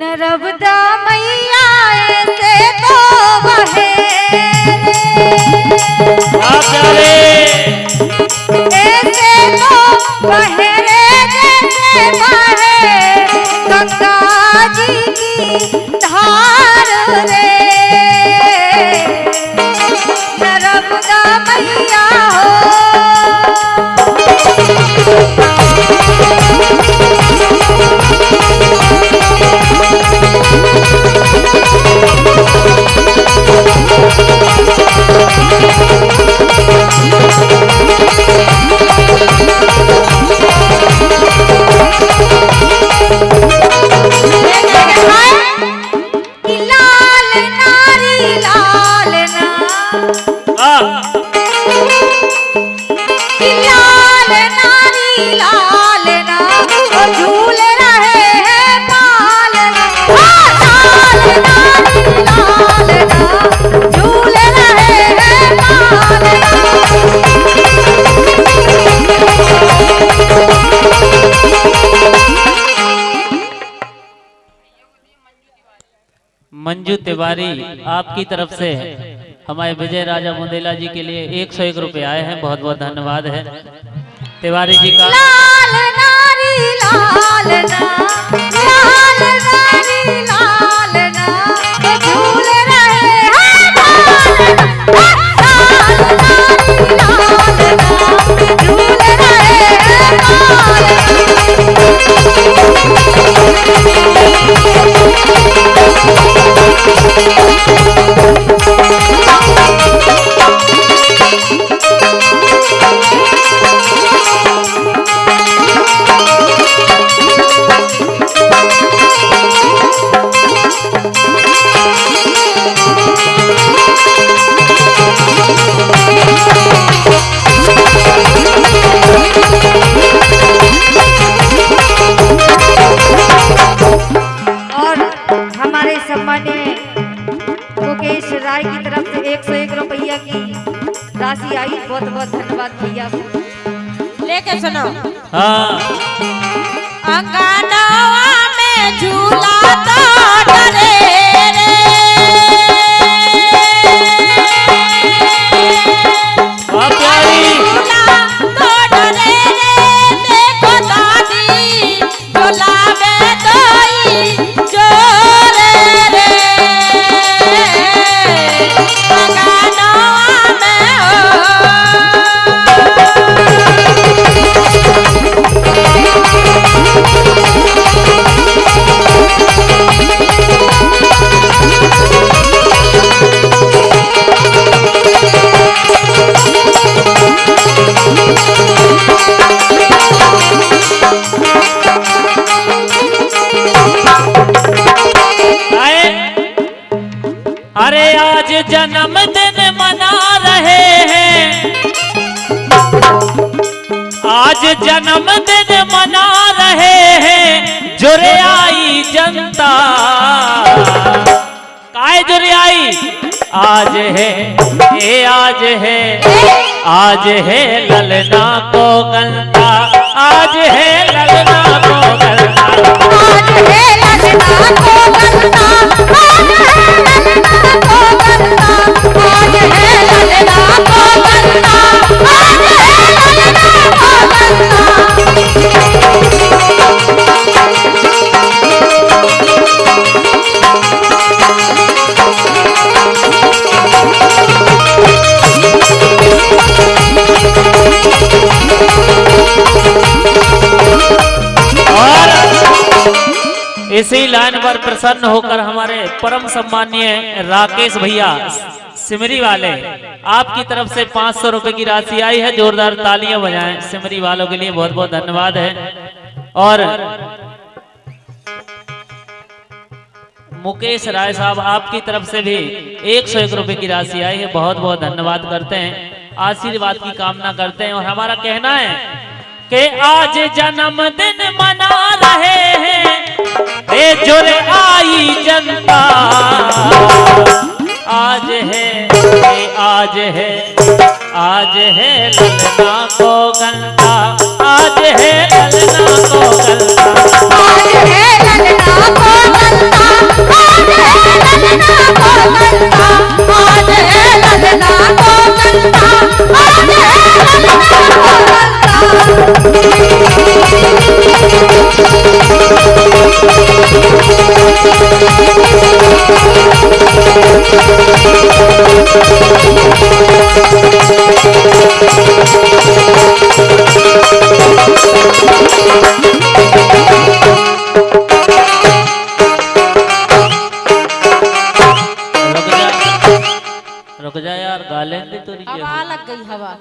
नर्मदा मैया ऐसे तो बहे। ऐसे तो बहे। मंजू तिवारी आपकी तरफ़ से हमारे विजय राजा मुंदेला जी के लिए एक सौ एक रुपये आए हैं बहुत बहुत धन्यवाद है। तिवारी जी का। लाल नारी लाल ना लाल नारी। तरफ़ से एक सौ एक रुपया की राशि आई। बहुत बहुत धन्यवाद भैया लेके सुनो। हाँ। अंगनवा में झूला जन्मदिन मना रहे हैं। आज जन्मदिन मना रहे हैं। जुरे आई जनता। काय जुरे आई? आज है, ये आज है। आज है ललना को। गलता आज है ललना को। गलता आज है ललना को और इसी लाइन पर प्रसन्न होकर हमारे परम सम्मानीय राकेश भैया, सिमरी वाले, आपकी तरफ़ से पाँच सौ रुपए की राशि आई है, जोरदार तालियाँ बजाएँ, सिमरी वालों के लिए बहुत बहुत धन्यवाद है। और मुकेश राय साहब, आपकी तरफ़ से भी एक सौ एक रुपए की राशि आई है, बहुत बहुत धन्यवाद करते हैं। आशीर्वाद की कामना करते हैं और हमारा कहना है कि आज जन्मदिन मना रहे हैं। ए जुर आई जनता। आज है आज है आज है ललना को गंगा आज है ललना को गंगा आज है रुक जा यार गाले तो तो हवा लग गई हवा।